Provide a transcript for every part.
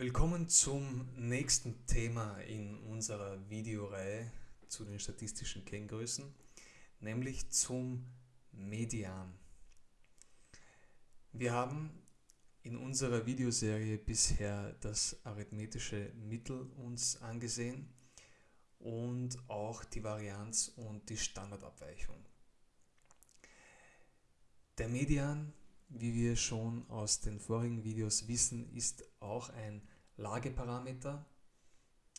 Willkommen zum nächsten Thema in unserer Videoreihe zu den statistischen Kenngrößen, nämlich zum Median. Wir haben in unserer Videoserie bisher das arithmetische Mittel uns angesehen und auch die Varianz und die Standardabweichung. Der Median wie wir schon aus den vorigen Videos wissen, ist auch ein Lageparameter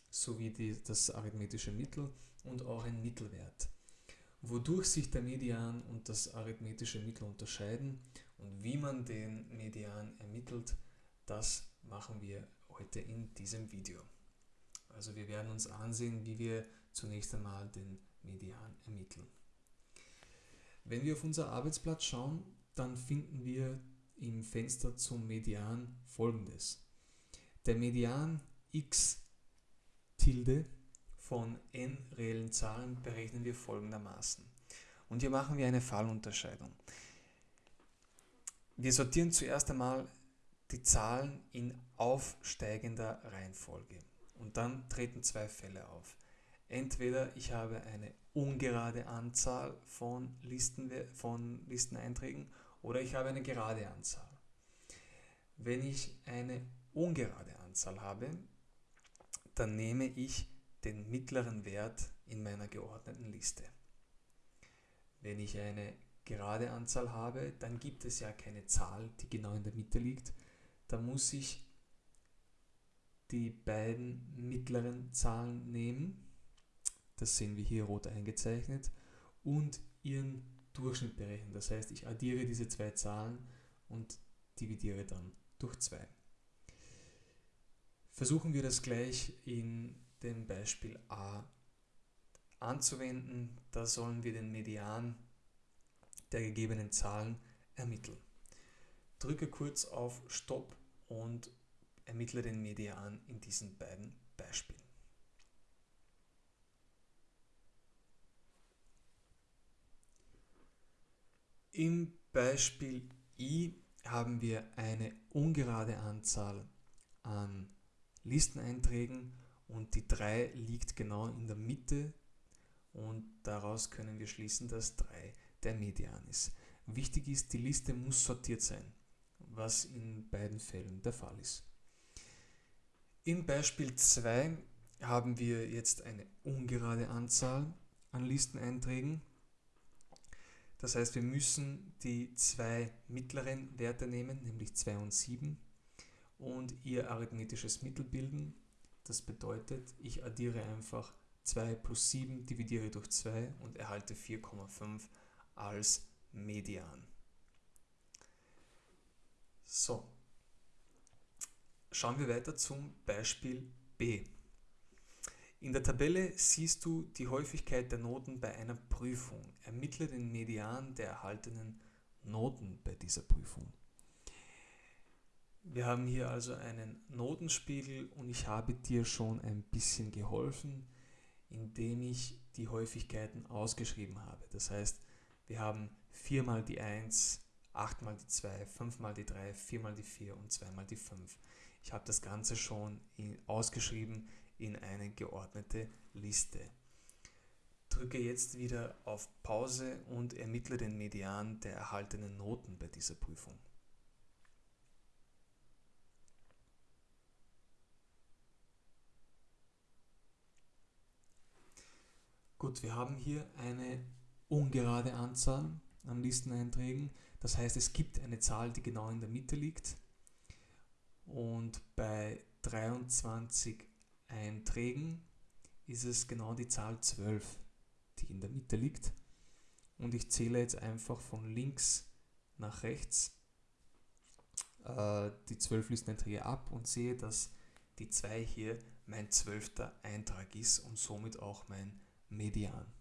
sowie die, das arithmetische Mittel und auch ein Mittelwert. Wodurch sich der Median und das arithmetische Mittel unterscheiden und wie man den Median ermittelt, das machen wir heute in diesem Video. Also wir werden uns ansehen, wie wir zunächst einmal den Median ermitteln. Wenn wir auf unser Arbeitsblatt schauen, dann finden wir im Fenster zum Median folgendes. Der Median x Tilde von n reellen Zahlen berechnen wir folgendermaßen. Und hier machen wir eine Fallunterscheidung. Wir sortieren zuerst einmal die Zahlen in aufsteigender Reihenfolge. Und dann treten zwei Fälle auf. Entweder ich habe eine ungerade Anzahl von, Listen, von Listeneinträgen oder ich habe eine gerade Anzahl. Wenn ich eine ungerade Anzahl habe, dann nehme ich den mittleren Wert in meiner geordneten Liste. Wenn ich eine gerade Anzahl habe, dann gibt es ja keine Zahl, die genau in der Mitte liegt. Da muss ich die beiden mittleren Zahlen nehmen, das sehen wir hier rot eingezeichnet, und ihren Durchschnitt berechnen. Das heißt, ich addiere diese zwei Zahlen und dividiere dann durch 2. Versuchen wir das gleich in dem Beispiel a anzuwenden. Da sollen wir den Median der gegebenen Zahlen ermitteln. Drücke kurz auf Stopp und ermittle den Median in diesen beiden Beispielen. Im Beispiel i haben wir eine ungerade Anzahl an Listeneinträgen und die 3 liegt genau in der Mitte und daraus können wir schließen, dass 3 der Median ist. Wichtig ist, die Liste muss sortiert sein, was in beiden Fällen der Fall ist. Im Beispiel 2 haben wir jetzt eine ungerade Anzahl an Listeneinträgen das heißt, wir müssen die zwei mittleren Werte nehmen, nämlich 2 und 7 und ihr arithmetisches Mittel bilden. Das bedeutet, ich addiere einfach 2 plus 7, dividiere durch 2 und erhalte 4,5 als Median. So, schauen wir weiter zum Beispiel B. In der Tabelle siehst du die Häufigkeit der Noten bei einer Prüfung. Ermittle den Median der erhaltenen Noten bei dieser Prüfung. Wir haben hier also einen Notenspiegel und ich habe dir schon ein bisschen geholfen, indem ich die Häufigkeiten ausgeschrieben habe. Das heißt, wir haben 4 mal die 1, 8 mal die 2, 5 mal die 3, 4 mal die 4 und 2 mal die 5. Ich habe das Ganze schon ausgeschrieben in eine geordnete Liste. Drücke jetzt wieder auf Pause und ermittle den Median der erhaltenen Noten bei dieser Prüfung. Gut, wir haben hier eine ungerade Anzahl an Listeneinträgen. Das heißt, es gibt eine Zahl, die genau in der Mitte liegt. Und bei 23 Einträgen ist es genau die Zahl 12, die in der Mitte liegt. Und ich zähle jetzt einfach von links nach rechts äh, die 12 Listeneinträge ab und sehe, dass die 2 hier mein zwölfter Eintrag ist und somit auch mein Median.